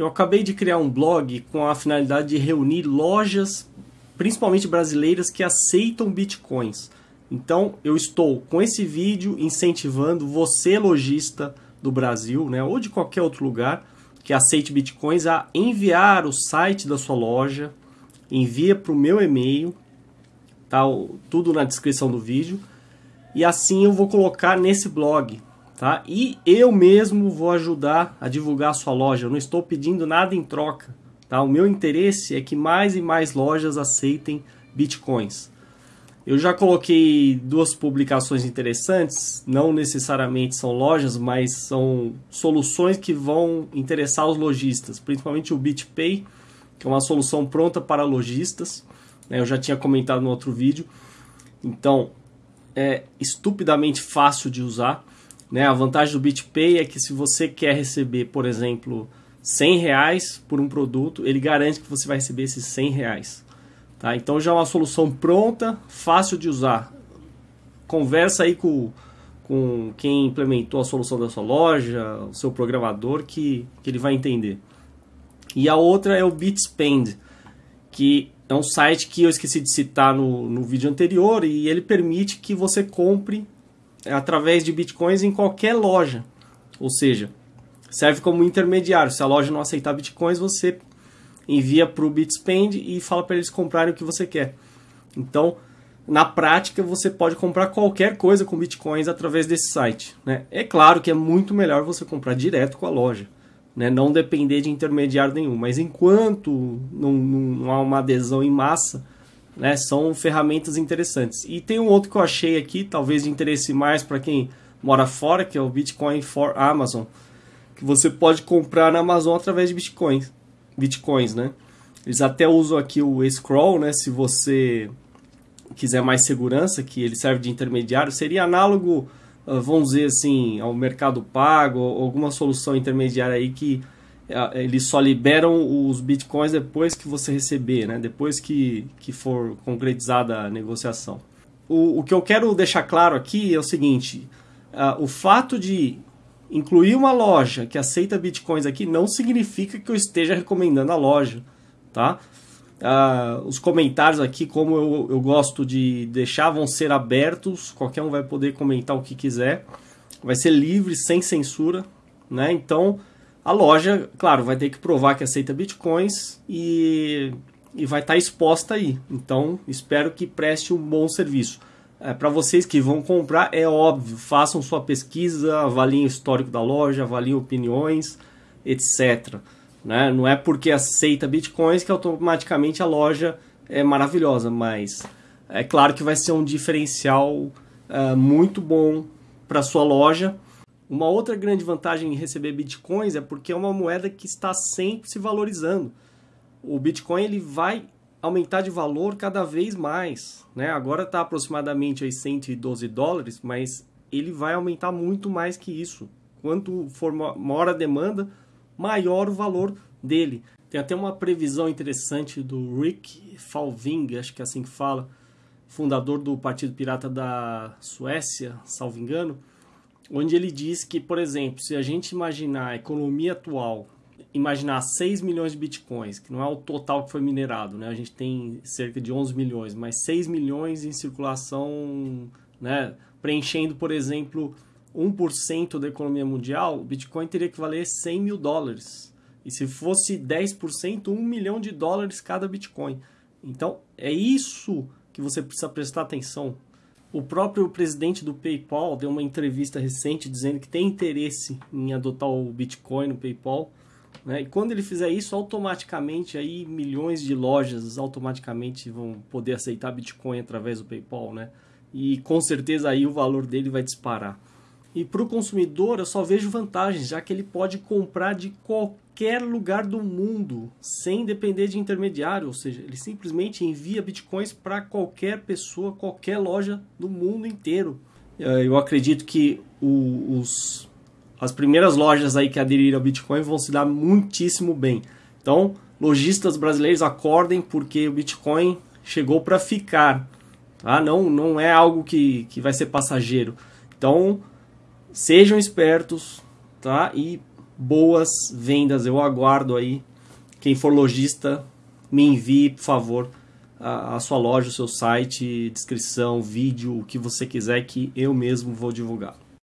Eu acabei de criar um blog com a finalidade de reunir lojas, principalmente brasileiras, que aceitam bitcoins. Então, eu estou com esse vídeo incentivando você, lojista do Brasil, né, ou de qualquer outro lugar que aceite bitcoins, a enviar o site da sua loja, envia para o meu e-mail, tá tudo na descrição do vídeo, e assim eu vou colocar nesse blog, tá? E eu mesmo vou ajudar a divulgar a sua loja. Eu não estou pedindo nada em troca, tá? O meu interesse é que mais e mais lojas aceitem bitcoins. Eu já coloquei duas publicações interessantes, não necessariamente são lojas, mas são soluções que vão interessar os lojistas, principalmente o BitPay, que é uma solução pronta para lojistas. Né? Eu já tinha comentado no outro vídeo. Então, é estupidamente fácil de usar. Né? A vantagem do BitPay é que se você quer receber, por exemplo, 100 reais por um produto, ele garante que você vai receber esses 100 reais. Tá? Então já é uma solução pronta, fácil de usar. Conversa aí com, com quem implementou a solução da sua loja, o seu programador, que, que ele vai entender. E a outra é o Bitspend, que é um site que eu esqueci de citar no, no vídeo anterior e ele permite que você compre através de bitcoins em qualquer loja. Ou seja, serve como intermediário. Se a loja não aceitar bitcoins, você envia para o Bitspend e fala para eles comprarem o que você quer. Então, na prática, você pode comprar qualquer coisa com bitcoins através desse site. Né? É claro que é muito melhor você comprar direto com a loja né? não depender de intermediário nenhum. Mas enquanto não, não há uma adesão em massa, né? são ferramentas interessantes. E tem um outro que eu achei aqui, talvez de interesse mais para quem mora fora, que é o Bitcoin for Amazon, que você pode comprar na Amazon através de bitcoins, bitcoins, né? Eles até usam aqui o scroll, né? Se você quiser mais segurança, que ele serve de intermediário, seria análogo ah, vamos dizer assim, ao mercado pago, alguma solução intermediária aí que eles só liberam os bitcoins depois que você receber, né? depois que, que for concretizada a negociação. O, o que eu quero deixar claro aqui é o seguinte: uh, o fato de incluir uma loja que aceita bitcoins aqui não significa que eu esteja recomendando a loja, tá? Uh, os comentários aqui, como eu, eu gosto de deixar, vão ser abertos. Qualquer um vai poder comentar o que quiser. Vai ser livre, sem censura. Né? Então, a loja, claro, vai ter que provar que aceita bitcoins e, e vai estar tá exposta aí. Então, espero que preste um bom serviço. É, Para vocês que vão comprar, é óbvio, façam sua pesquisa, avaliem o histórico da loja, avaliem opiniões, etc. Né? Não é porque aceita bitcoins que automaticamente a loja é maravilhosa, mas é claro que vai ser um diferencial uh, muito bom para sua loja. Uma outra grande vantagem em receber bitcoins é porque é uma moeda que está sempre se valorizando. O bitcoin ele vai aumentar de valor cada vez mais. Né? Agora está aproximadamente aí 112 dólares, mas ele vai aumentar muito mais que isso. Quanto for maior a demanda, maior o valor dele. Tem até uma previsão interessante do Rick Falving, acho que é assim que fala, fundador do Partido Pirata da Suécia, salvo engano, onde ele diz que, por exemplo, se a gente imaginar a economia atual, imaginar 6 milhões de bitcoins, que não é o total que foi minerado, né? A gente tem cerca de 11 milhões, mas 6 milhões em circulação, né? Preenchendo, por exemplo, 1% da economia mundial, o Bitcoin teria que valer 100 mil dólares. E se fosse 10%, 1 milhão de dólares cada Bitcoin. Então, é isso que você precisa prestar atenção. O próprio presidente do PayPal deu uma entrevista recente dizendo que tem interesse em adotar o Bitcoin no PayPal. Né? E quando ele fizer isso, automaticamente aí milhões de lojas automaticamente vão poder aceitar Bitcoin através do PayPal, né? E com certeza aí o valor dele vai disparar. E para o consumidor eu só vejo vantagens, já que ele pode comprar de qualquer lugar do mundo, sem depender de intermediário, ou seja, ele simplesmente envia bitcoins para qualquer pessoa, qualquer loja do mundo inteiro. Eh, eu acredito que os, as primeiras lojas aí que aderiram ao Bitcoin vão se dar muitíssimo bem. Então, lojistas brasileiros acordem porque o Bitcoin chegou para ficar. Tá? Não, não é algo que, que vai ser passageiro. Então, Sejam espertos, tá? E boas vendas. Eu aguardo aí. Quem for lojista, me envie, por favor, a, a sua loja, o seu site, descrição, vídeo, o que você quiser que eu mesmo vou divulgar.